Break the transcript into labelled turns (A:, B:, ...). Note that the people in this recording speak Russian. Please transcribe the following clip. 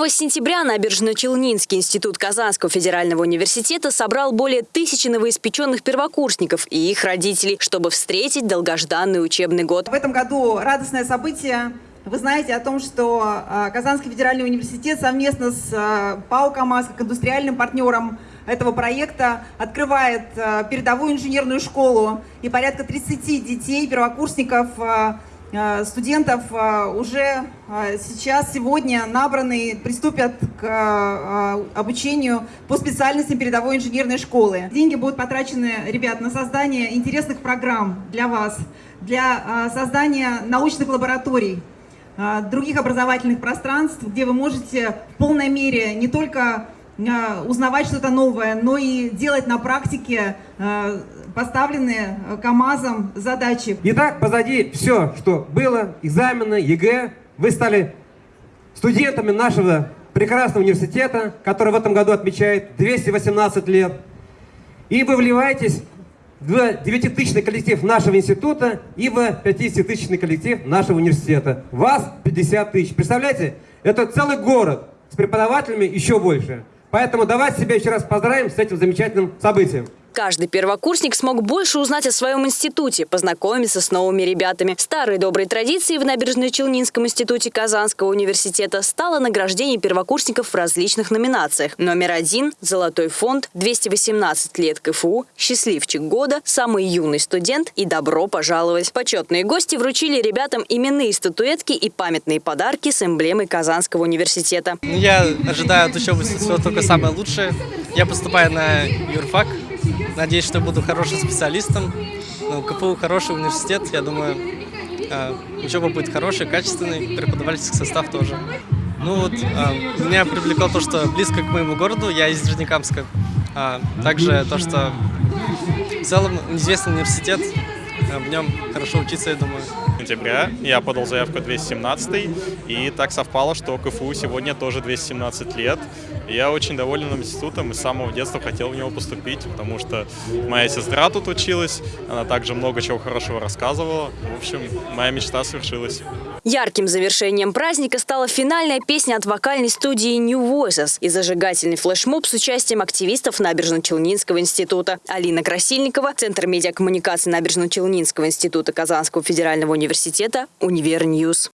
A: 1 сентября Набережно-Челнинский институт Казанского федерального университета собрал более тысячи новоиспеченных первокурсников и их родителей, чтобы встретить долгожданный учебный год.
B: В этом году радостное событие. Вы знаете о том, что а, Казанский федеральный университет совместно с а, ПАО «КамАЗ» как индустриальным партнером этого проекта открывает а, передовую инженерную школу и порядка 30 детей, первокурсников студентов э, уже э, сейчас, сегодня набраны, приступят к обучению по специальности передовой инженерной школы. Деньги будут потрачены, ребят, на создание интересных программ для вас, для создания научных лабораторий, других образовательных пространств, где вы можете в полной мере не только узнавать что-то новое, но и делать на практике поставленные э, КАМАЗом задачи.
C: Итак, позади все, что было, экзамены, ЕГЭ. Вы стали студентами нашего прекрасного университета, который в этом году отмечает 218 лет. И вы вливаетесь в 9-тысячный коллектив нашего института и в 50-тысячный коллектив нашего университета. Вас 50 тысяч. Представляете? Это целый город с преподавателями еще больше. Поэтому давайте себя еще раз поздравим с этим замечательным событием.
A: Каждый первокурсник смог больше узнать о своем институте, познакомиться с новыми ребятами. Старой доброй традицией в Набережно-Челнинском институте Казанского университета стало награждение первокурсников в различных номинациях. Номер один – «Золотой фонд», 218 лет КФУ, «Счастливчик года», «Самый юный студент» и «Добро пожаловать». Почетные гости вручили ребятам именные статуэтки и памятные подарки с эмблемой Казанского университета.
D: Я ожидаю от учебы всего только самое лучшее. Я поступаю на юрфак, Надеюсь, что буду хорошим специалистом. Ну, КФУ хороший университет, я думаю, а, учеба будет хорошая, качественный, преподавательский состав тоже. Ну вот, а, меня привлекло то, что близко к моему городу, я из Нижнекамска. А также то, что в целом известный университет, в нем хорошо учиться, я думаю.
E: Сентября я подал заявку 217 и так совпало, что КФУ сегодня тоже 217 лет. Я очень доволен институтом и с самого детства хотел в него поступить, потому что моя сестра тут училась, она также много чего хорошего рассказывала. В общем, моя мечта свершилась.
A: Ярким завершением праздника стала финальная песня от вокальной студии New Voices и зажигательный флешмоб с участием активистов Набережно-Челнинского института. Алина Красильникова, Центр медиакоммуникации Набережно-Челнинского института Казанского федерального университета, UniverNews.